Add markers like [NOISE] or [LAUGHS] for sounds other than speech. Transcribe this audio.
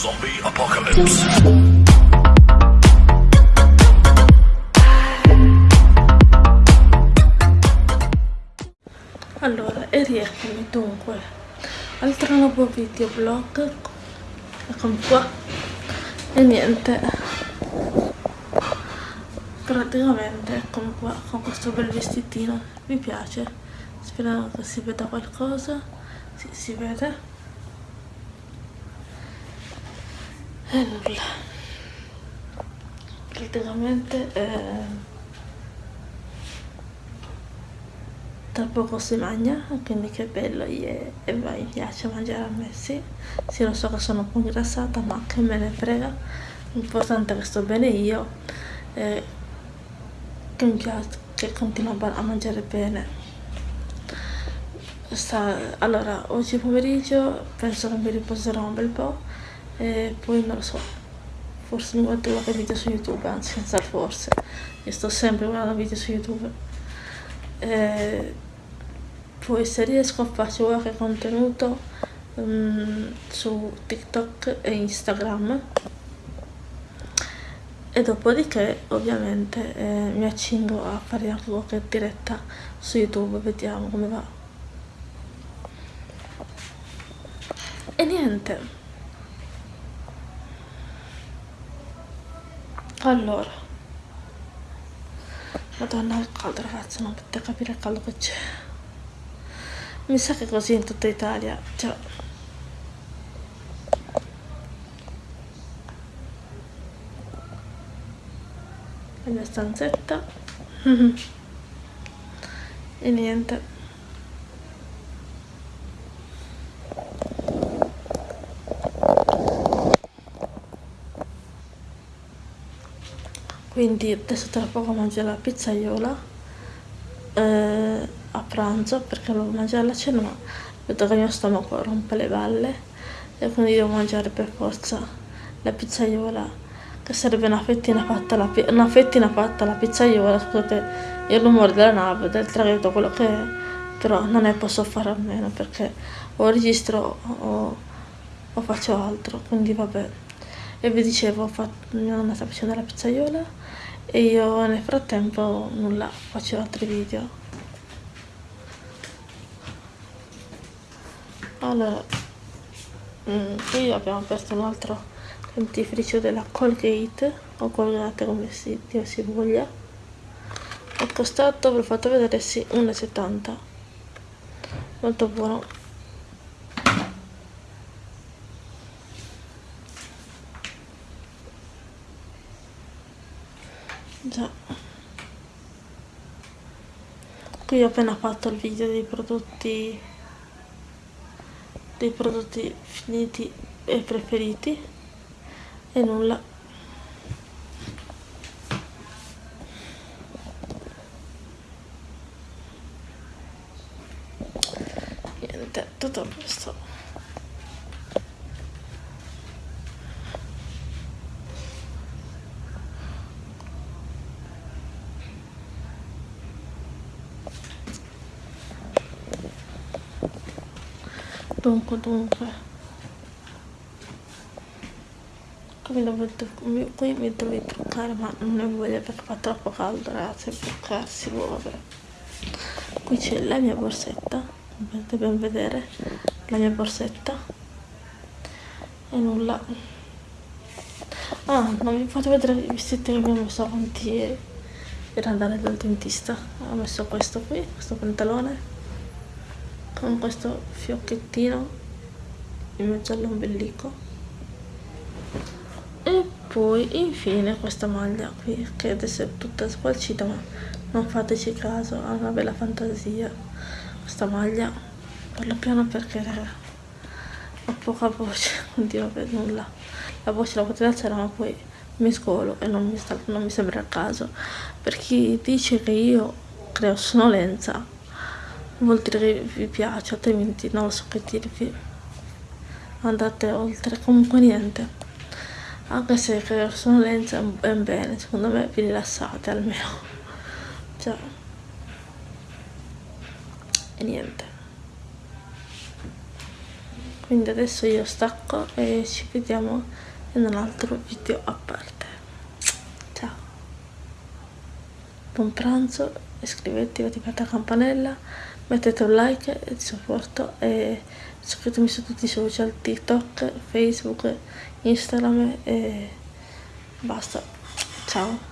Zombie Apocalypse. Allora, e rieccomi dunque, altro nuovo videoblog, eccomi qua, e niente, praticamente eccomi qua con questo bel vestitino, mi piace, spero che si veda qualcosa, sì, si vede, e nulla, praticamente... Eh, tra poco si mangia, quindi che bello e, e mi piace mangiare a me, sì. Sì, lo so che sono un po' ingrassata, ma che me ne frega. L'importante è che sto bene io, e che mi piace, che continuo a mangiare bene. Sta, allora, oggi pomeriggio penso che mi riposerò un bel po' e poi non lo so, forse mi guardo qualche video su YouTube, anzi senza forse, io sto sempre guardando video su YouTube. E poi se riesco faccio qualche contenuto um, su TikTok e Instagram e dopodiché ovviamente eh, mi accingo a fare anche qualche diretta su YouTube, vediamo come va. E niente. Allora. Madonna che caldo ragazzi, non potete capire il caldo che c'è. Mi sa che così in tutta Italia. Cioè. La mia stanzetta. [LAUGHS] e niente. Quindi adesso tra poco mangio la pizzaiola. Eh, a pranzo perché volevo mangiare la cena ma vedo che il mio stomaco rompe le balle e quindi devo mangiare per forza la pizzaiola che sarebbe una fettina fatta alla, una fettina fatta alla pizzaiola scusate il rumore della nave del traghetto quello che è però non ne posso fare a meno perché o registro o, o faccio altro quindi vabbè e vi dicevo fatto, mia nonna sta facendo la pizzaiola e io nel frattempo nulla faccio altri video. Allora mm, qui abbiamo aperto un altro dentifricio della Colgate o Colgate come si, Dio si voglia. È costato, ve l'ho fatto vedere, sì, 1,70 molto buono già. Qui ho appena fatto il video dei prodotti dei prodotti finiti e preferiti e nulla. Niente tutto questo dunque dunque. Qui, dovete, qui mi dovete truccare ma non ne voglio perché fa troppo caldo ragazzi truccarsi boh, vabbè qui c'è la mia borsetta potete ben vedere la mia borsetta. E nulla. Ah non vi faccio vedere i vestiti che ho messo avanti per andare dal dentista. Ho messo questo qui questo pantalone con questo fiocchettino in mezzo all'ombelico e poi infine questa maglia qui che adesso è tutta squalcita ma non fateci caso ha una bella fantasia. Questa maglia parlo piano perché ho poca voce [LAUGHS] quindi vabbè nulla. La voce la potete alzare ma poi mi scolo e non mi, sta, non mi sembra il caso. Per chi dice che io creo sonnolenza vuol dire che vi piace altrimenti non lo so che dirvi andate oltre comunque niente. Anche se creare sonnolenza è ben bene secondo me vi rilassate almeno. [LAUGHS] Cioè. E niente. Quindi adesso io stacco e ci vediamo in un altro video a parte. Ciao. Buon pranzo iscrivetevi attivate la campanella mettete un like di supporto e seguitemi su tutti i social tiktok facebook instagram e basta. Ciao